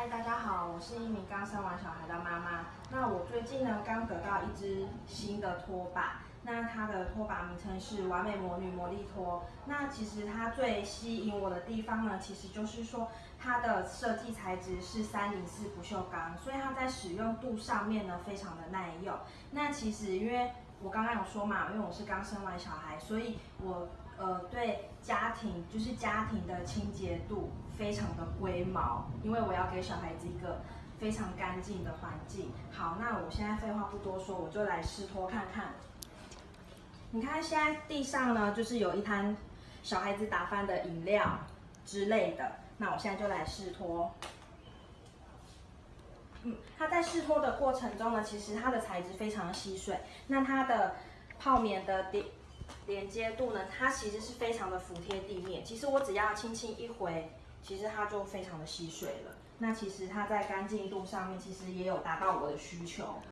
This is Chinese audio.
嗨，大家好，我是一名刚生完小孩的妈妈。那我最近呢，刚得到一只新的拖把，那它的拖把名称是完美魔女魔力拖。那其实它最吸引我的地方呢，其实就是说它的设计材质是三零四不锈钢，所以它在使用度上面呢非常的耐用。那其实因为我刚刚有说嘛，因为我是刚生完小孩，所以我呃对家庭就是家庭的清洁度非常的龟毛，因为我要给小孩子一个非常干净的环境。好，那我现在废话不多说，我就来试拖看看。你看现在地上呢，就是有一滩小孩子打翻的饮料之类的，那我现在就来试拖。嗯，它在试脱的过程中呢，其实它的材质非常的吸水，那它的泡棉的连连接度呢，它其实是非常的服贴地面。其实我只要轻轻一回，其实它就非常的吸水了。那其实它在干净度上面，其实也有达到我的需求。